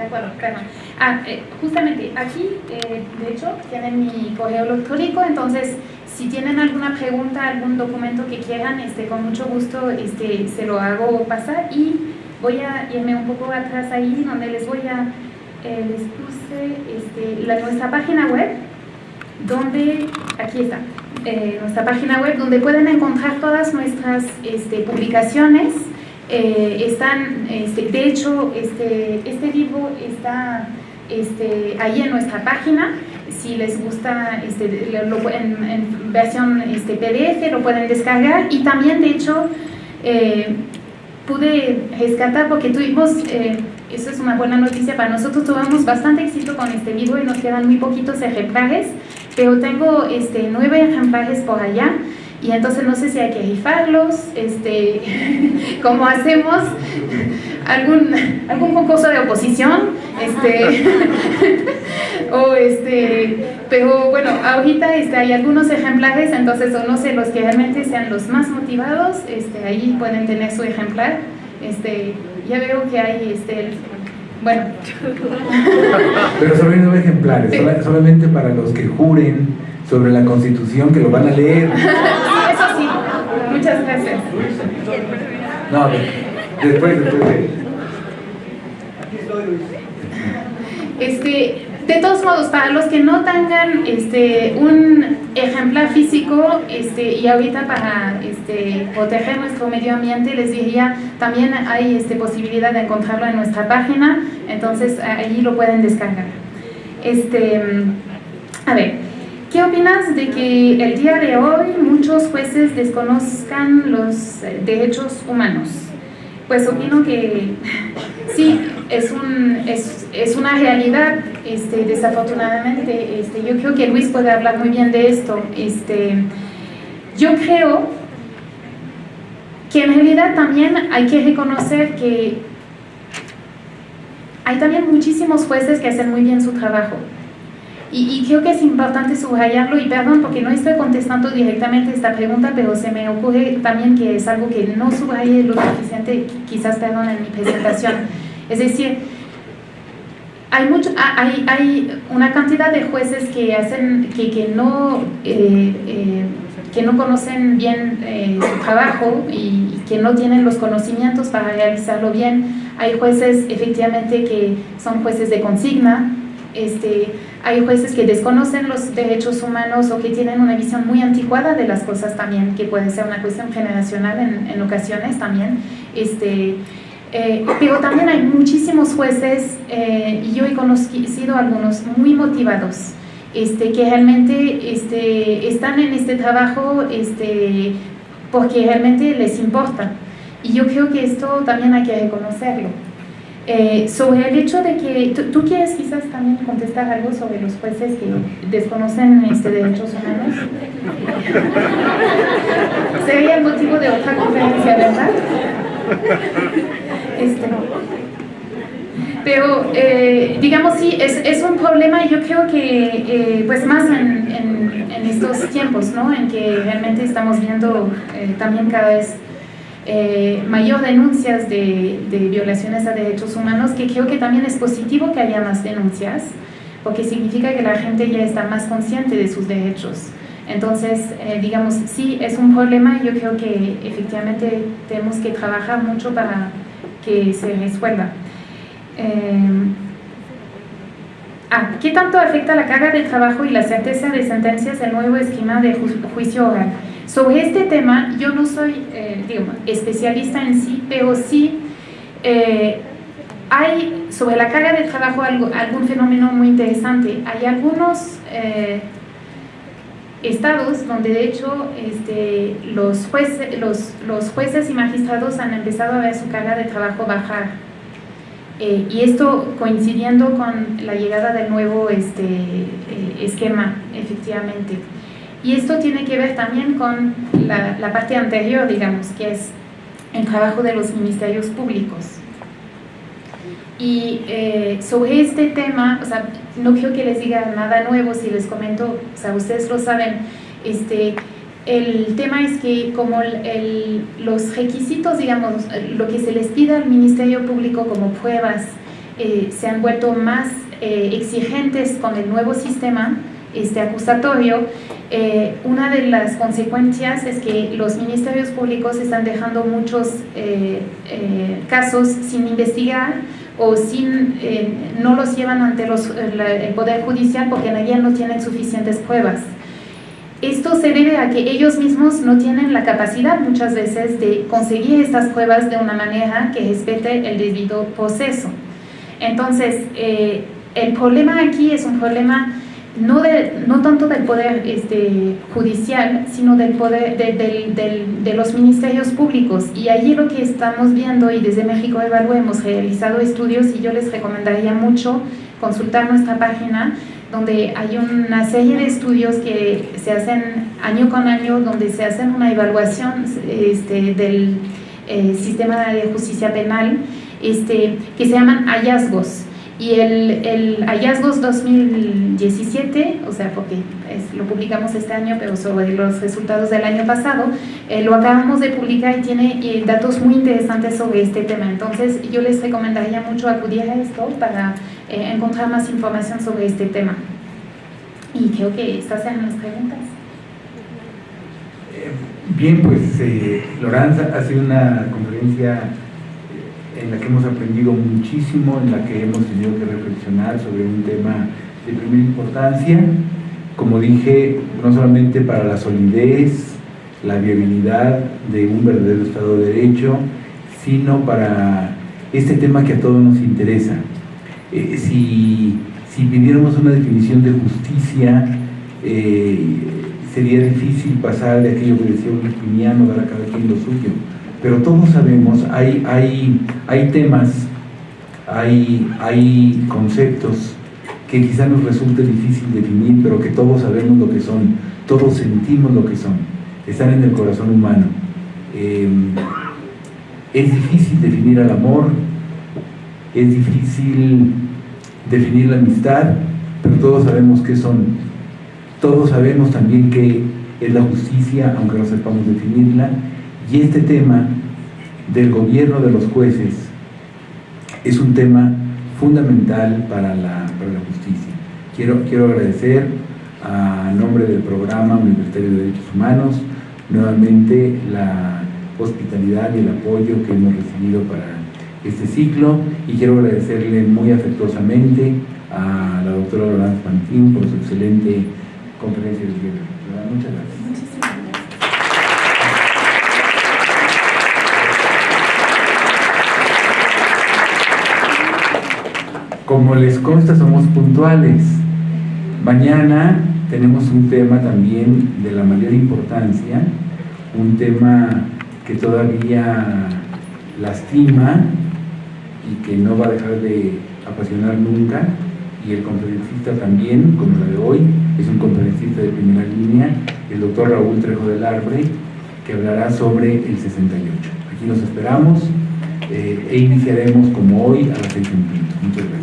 de acuerdo, claro. Ah, eh, justamente aquí, eh, de hecho, tienen mi correo electrónico, entonces si tienen alguna pregunta, algún documento que quieran, este, con mucho gusto este, se lo hago pasar y voy a irme un poco atrás ahí donde les voy a, eh, les puse este, nuestra página web, donde, aquí está, nuestra página web, donde pueden encontrar todas nuestras este, publicaciones, eh, están, este, de hecho, este, este libro está este, ahí en nuestra página, si les gusta este, en, versión este, PDF lo pueden descargar. Y también de hecho eh, pude rescatar porque tuvimos, eh, eso es una buena noticia para nosotros, tuvimos bastante éxito con este libro y nos quedan muy poquitos ejemplares, pero tengo este, nueve ejemplares por allá y entonces no sé si hay que rifarlos, este, ¿cómo hacemos? ¿Algún, algún concurso de oposición? Este, o este, pero bueno, ahorita este, hay algunos ejemplares, entonces no sé, los que realmente sean los más motivados, este, ahí pueden tener su ejemplar. Este, ya veo que hay este, bueno. Pero sobre nueve ejemplares, solamente para los que juren sobre la Constitución, que lo van a leer. eso sí. Muchas gracias. No, después, después. Este, de todos modos, para los que no tengan este, un ejemplar físico este, y ahorita para este, proteger nuestro medio ambiente, les diría, también hay este, posibilidad de encontrarlo en nuestra página, entonces ahí lo pueden descargar. Este, a ver, ¿Qué opinas de que el día de hoy muchos jueces desconozcan los eh, derechos humanos? Pues opino que sí, es, un, es, es una realidad, este, desafortunadamente. Este, yo creo que Luis puede hablar muy bien de esto. Este, yo creo que en realidad también hay que reconocer que hay también muchísimos jueces que hacen muy bien su trabajo. Y, creo que es importante subrayarlo, y perdón porque no estoy contestando directamente esta pregunta, pero se me ocurre también que es algo que no subrayé lo suficiente, quizás, perdón, en mi presentación. Es decir, hay, mucho, hay, hay una cantidad de jueces que, hacen, que, que no, eh, eh, que no conocen bien eh, su trabajo y, y que no tienen los conocimientos para realizarlo bien. Hay jueces, efectivamente, que son jueces de consigna, este, hay jueces que desconocen los derechos humanos o que tienen una visión muy anticuada de las cosas también, que puede ser una cuestión generacional en, ocasiones también. Este, eh, pero también hay muchísimos jueces, eh, y yo he conocido algunos muy motivados, este, que realmente este, están en este trabajo porque realmente les importa. Y yo creo que esto también hay que reconocerlo. Eh, sobre el hecho de que, ¿tú, quieres quizás también contestar algo sobre los jueces que desconocen este derechos humanos? Sería el motivo de otra conferencia, ¿verdad? Este, pero, eh, digamos, sí, es, es, un problema y yo creo que, eh, pues más en, en, en, estos tiempos, ¿no? En que realmente estamos viendo también cada vez eh, mayor denuncias de, violaciones a derechos humanos, que creo que también es positivo que haya más denuncias, porque significa que la gente ya está más consciente de sus derechos. Entonces, eh, digamos, sí, es un problema y yo creo que efectivamente tenemos que trabajar mucho para que se resuelva. Eh, ah, ¿Qué tanto afecta la carga de trabajo y la certeza de sentencias el nuevo esquema de juicio oral? Sobre este tema, yo no soy eh, especialista en sí, pero sí eh, hay sobre la carga de trabajo algún fenómeno muy interesante. Hay algunos eh, estados donde de hecho este, los, jueces, los, los, jueces y magistrados han empezado a ver su carga de trabajo bajar. y esto coincidiendo con la llegada del nuevo este, esquema, efectivamente. Y esto tiene que ver también con la, parte anterior, digamos, que es el trabajo de los ministerios públicos. Y eh, sobre este tema, o sea, no quiero que les diga nada nuevo si les comento, o sea, ustedes lo saben, este, el tema es que como los requisitos, digamos, lo que se les pide al Ministerio Público como pruebas eh, se han vuelto más eh, exigentes con el nuevo sistema este acusatorio, eh, una de las consecuencias es que los ministerios públicos están dejando muchos casos sin investigar o sin, no los llevan ante los, el Poder Judicial porque ella no tienen suficientes pruebas. Esto se debe a que ellos mismos no tienen la capacidad muchas veces de conseguir estas pruebas de una manera que respete el debido proceso. Entonces, eh, el problema aquí es un problema no, de, no tanto del poder este, judicial, sino del poder de, los ministerios públicos. Y allí lo que estamos viendo, y desde México Evalúa hemos realizado estudios, y yo les recomendaría mucho consultar nuestra página, donde hay una serie de estudios que se hacen año con año, donde se hacen una evaluación este, del eh, sistema de justicia penal, este, que se llaman hallazgos. Y el, el, Hallazgos 2017, o sea, porque lo publicamos este año, pero sobre los resultados del año pasado, eh, lo acabamos de publicar y tiene eh, datos muy interesantes sobre este tema. Entonces, yo les recomendaría mucho acudir a esto para eh, encontrar más información sobre este tema. Y creo que estas eran las preguntas. Bien, pues Loranza, ha sido una conferencia en la que hemos aprendido muchísimo, en la que hemos tenido que reflexionar sobre un tema de primera importancia, como dije, no solamente para la solidez, la viabilidad de un verdadero Estado de Derecho, sino para este tema que a todos nos interesa. Eh, si, si pidiéramos una definición de justicia, eh, sería difícil pasar de aquello que decía un dar a cada quien lo suyo pero todos sabemos, hay, hay, hay temas, hay, hay conceptos que quizá nos resulte difícil definir, pero que todos sabemos lo que son, todos sentimos lo que son, están en el corazón humano. Em, es difícil definir al amor, es difícil definir la amistad, pero todos sabemos qué son. Todos sabemos también qué es la justicia, aunque no sepamos definirla, y este tema del gobierno de los jueces es un tema fundamental para la, justicia. Quiero, quiero agradecer a nombre del programa Universitario de Derechos Humanos nuevamente la hospitalidad y el apoyo que hemos recibido para este ciclo y quiero agradecerle muy afectuosamente a la doctora Lorenz Pantín por su excelente conferencia de día. Muchas gracias. Como les consta, somos puntuales. Mañana tenemos un tema también de la mayor importancia, un tema que todavía lastima y que no va a dejar de apasionar nunca, y el conferencista también, como la de hoy, es un conferencista de primera línea, el doctor Raúl Trejo del Arbre, que hablará sobre el 68. Aquí nos esperamos eh, e iniciaremos como hoy a las 6 Muchas gracias.